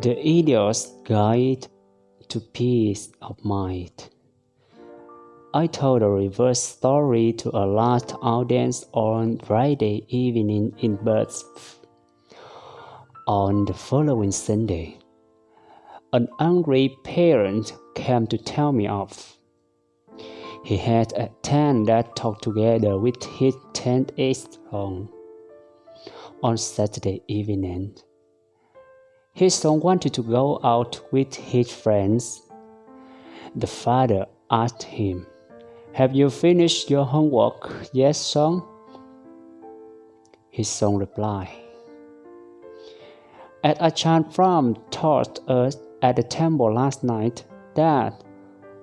The Idiot's Guide to Peace of Mind. I told a reverse story to a large audience on Friday evening in Bath. On the following Sunday, an angry parent came to tell me off. He had a ten that talked together with his ten-age son on Saturday evening. His son wanted to go out with his friends. The father asked him, Have you finished your homework Yes, son? His son replied, At Ajahn Brahm taught us at the temple last night that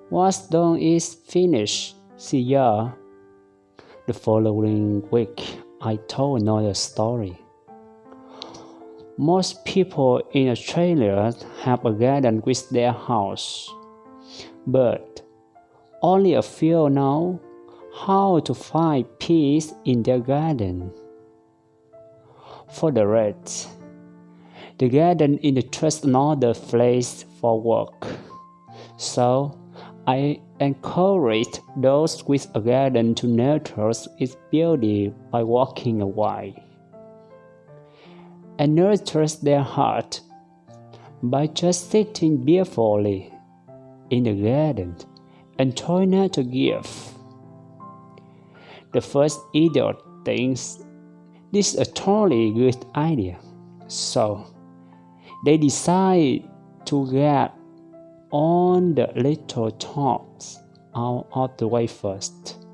what's done is finished. See ya. The following week, I told another story. Most people in Australia have a garden with their house, but only a few know how to find peace in their garden. For the rest, the garden is just another place for work. So I encourage those with a garden to nurture its beauty by walking away and nurtures their heart by just sitting beautifully in the garden and trying not to give. The first idiot thinks this is a totally good idea, so they decide to get on the little tops out of the way first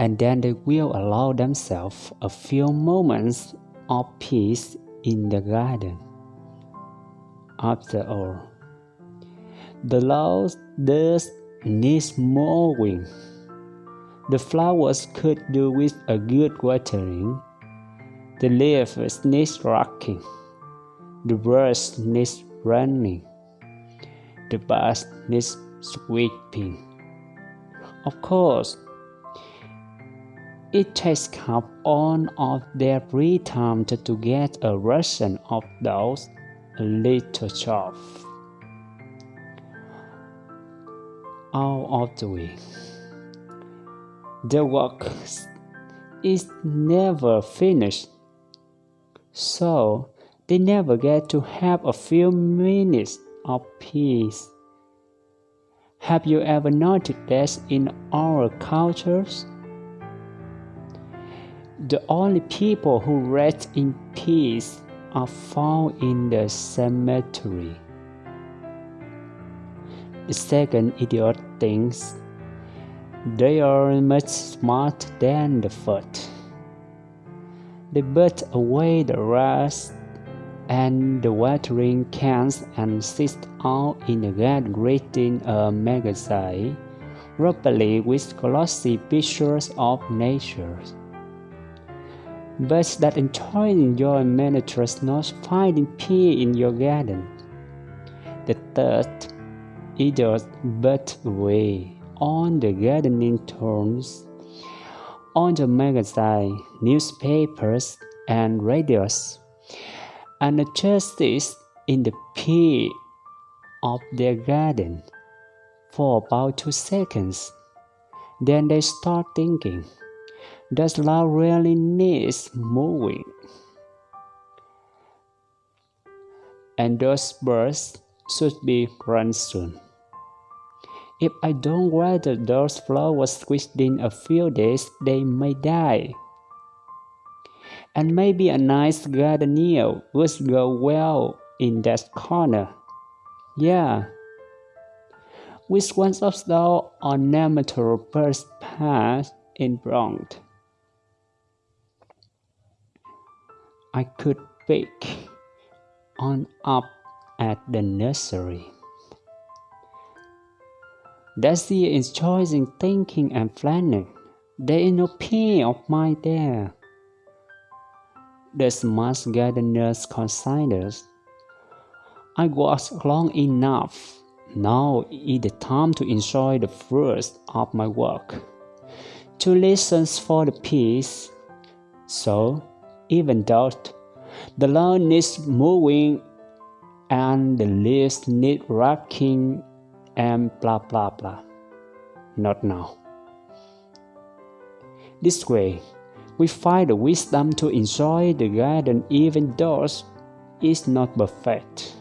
and then they will allow themselves a few moments of peace in the garden. After all, the lawn does need mowing. The flowers could do with a good watering. The leaves need rocking. The birds need running. The birds needs sweeping. Of course, it takes up all of their free time to, get a ration of those little chores out of the way. The work is never finished, so they never get to have a few minutes of peace. Have you ever noticed that in our cultures? The only people who rest in peace are found in the cemetery. The second idiot thinks they are much smarter than the first. They put away the rust and the watering cans and sit out in the garden reading a magazine, probably with glossy pictures of nature but that enjoying your miniatures not finding peace in your garden. The third idiot but away on the gardening terms, on the magazine, newspapers, and radios, and the justice in the peace of their garden for about two seconds. Then they start thinking. Does love really needs moving? And those birds should be run soon. If I don't water those flowers within a few days, they may die. And maybe a nice gardenia would go well in that corner. Yeah. Which one of those ornamental birds passed in front? I could pick on up at the nursery. Daisy is choosing thinking and planning. There is no pain of mind there. This must get the smart gardeners I was long enough. Now is the time to enjoy the fruits of my work, to listen for the peace. So even though The lawn needs moving and the leaves need rocking and blah blah blah. Not now. This way, we find the wisdom to enjoy the garden even though it's not perfect.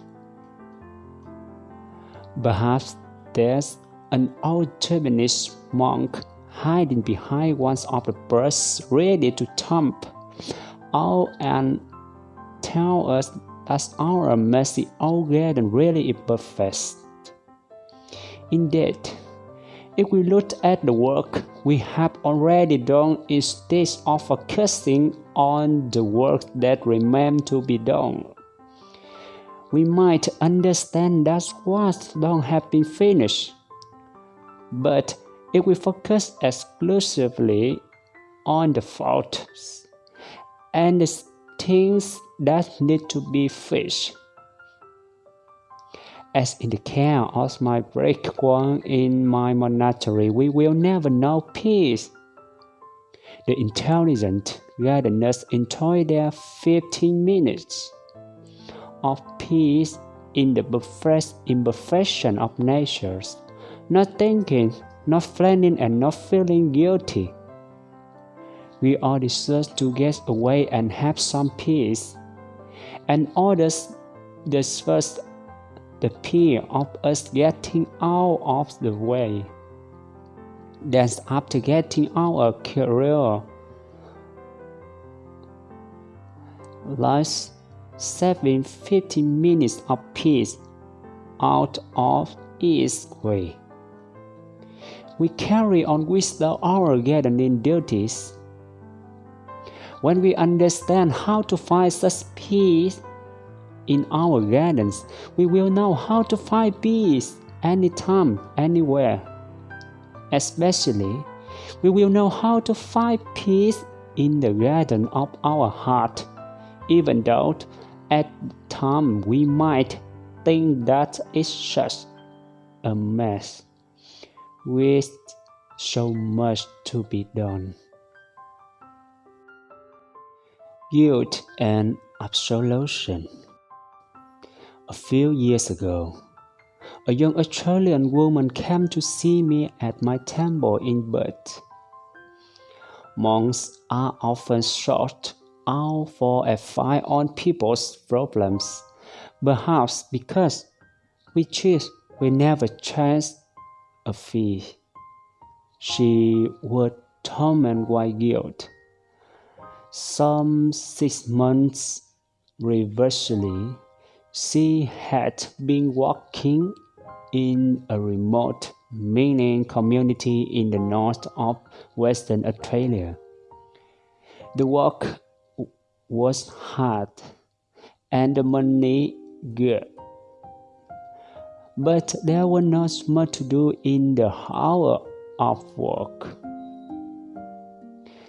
Perhaps there's an old Japanese monk hiding behind one of the birds ready to jump out and tell us that our messy old garden really is perfect. Indeed, if we look at the work we have already done instead of focusing on the work that remains to be done, we might understand that what don't have been finished. But if we focus exclusively on the faults and the things that need to be fixed, as in the care of my one in my monastery, we will never know peace. The intelligent gardeners enjoy their 15 minutes of peace in the perfect imperfection of nature, not thinking, not planning, and not feeling guilty. We all deserve to get away and have some peace, and others deserve the fear of us getting out of the way. Then after getting our career, last saving 15 minutes of peace out of its way. We carry on with our gardening duties. When we understand how to find such peace, in our gardens, we will know how to find peace anytime, anywhere. Especially, we will know how to find peace in the garden of our heart, even though at times we might think that it's just a mess with so much to be done. Guilt and absolution. A few years ago, a young Australian woman came to see me at my temple in Perth. Monks are often sought out for a advice on people's problems, perhaps because we choose we never chase a fee. She was tormented by guilt. Some six months previously, she had been working in a remote mining community in the north of Western Australia. The work was hard and the money good. But there was not much to do in the hour of work.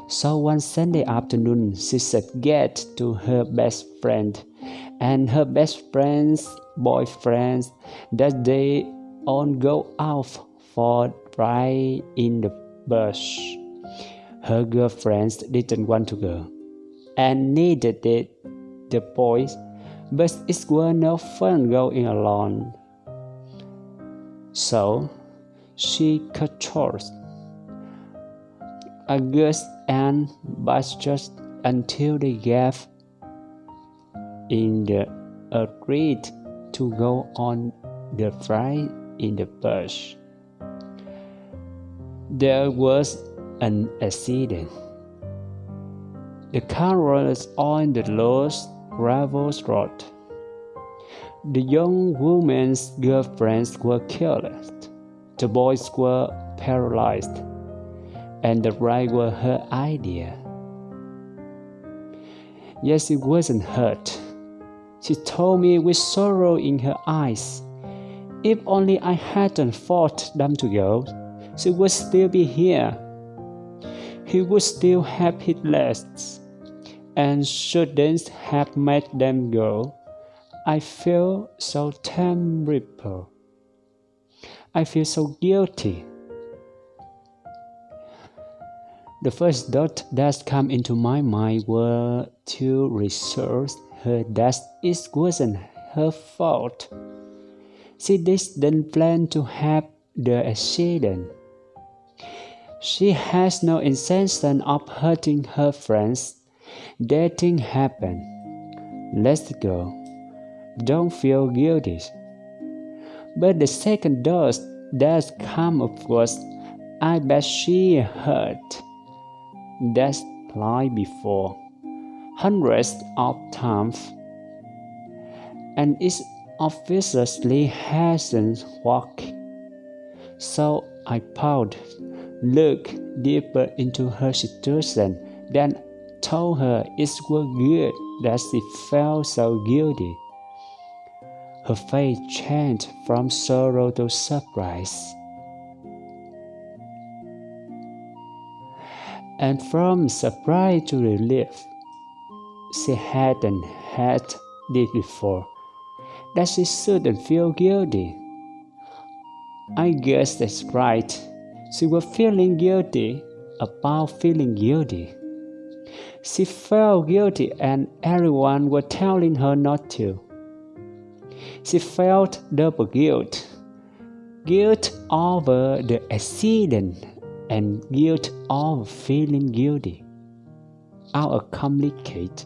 So one Sunday afternoon, she said get to her best friend and her best friend's boyfriends that they all go out for ride in the bush. Her girlfriends didn't want to go and needed it, the boys, but it was no fun going alone. So she cut short August and just until they gave in the agreed to go on the flight in the bush. There was an accident. The car was on the lost gravel road. The young woman's girlfriends were killed. The boys were paralyzed, and the ride was her idea. Yes, it wasn't hurt she told me with sorrow in her eyes. If only I hadn't fought them to go, she would still be here. He would still have his legs, and shouldn't have made them go. I feel so terrible. I feel so guilty. The first thought that came into my mind were to research her that it wasn't her fault. She didn't plan to have the accident. She has no intention of hurting her friends. That thing happened. Let's go. Don't feel guilty. But the second dose does come of course, I bet she hurt. That's like before, hundreds of times, and it obviously hasn't worked. So I paused, looked deeper into her situation, then told her it was good that she felt so guilty. Her face changed from sorrow to surprise. And from surprise to relief, she hadn't had this before, that she shouldn't feel guilty. I guess that's right. She was feeling guilty about feeling guilty. She felt guilty and everyone was telling her not to. She felt double guilt guilt over the accident and guilt over feeling guilty. Our complicated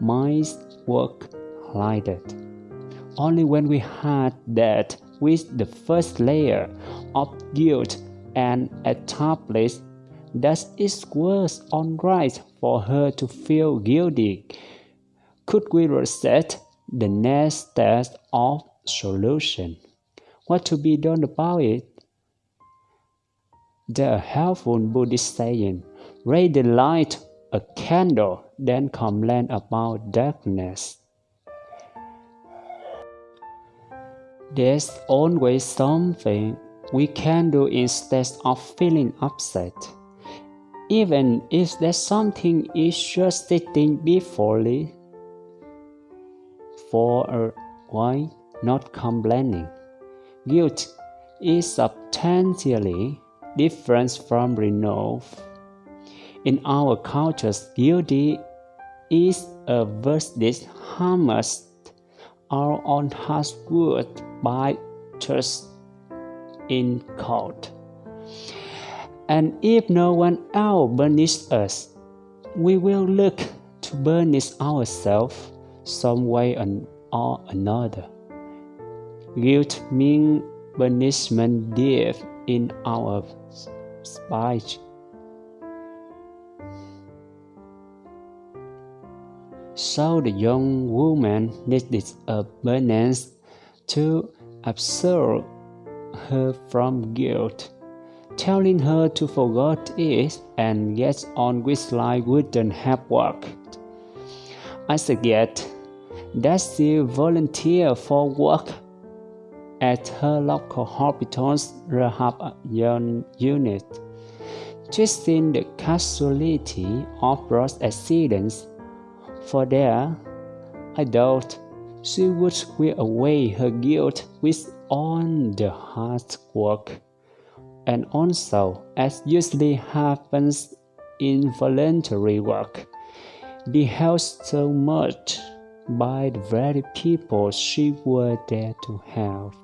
minds work like that. Only when we had that with the first layer of guilt and established that it was alright for her to feel guilty, could we reset the next step of solution. What to be done about it? The helpful Buddhist saying, raise the light a candle, then complain about darkness. There's always something we can do instead of feeling upset. Even if there's something is just sitting before you, for a while not complaining. Guilt is substantially different from renounced. In our cultures, guilty is a verdict harmless our own household by trust in court. And if no one else burnishes us, we will look to burnish ourselves some way or another. Guilt means punishment deep in our spite. So the young woman needed a penance to absolve her from guilt, telling her to forget it and get on with life wouldn't have worked. I suggest that she volunteer for work at her local hospital's rehab unit, twisting the causality of road accidents. For there, I doubt she would wear away her guilt with all the hard work. And also, as usually happens in voluntary work, be held so much by the very people she was there to help.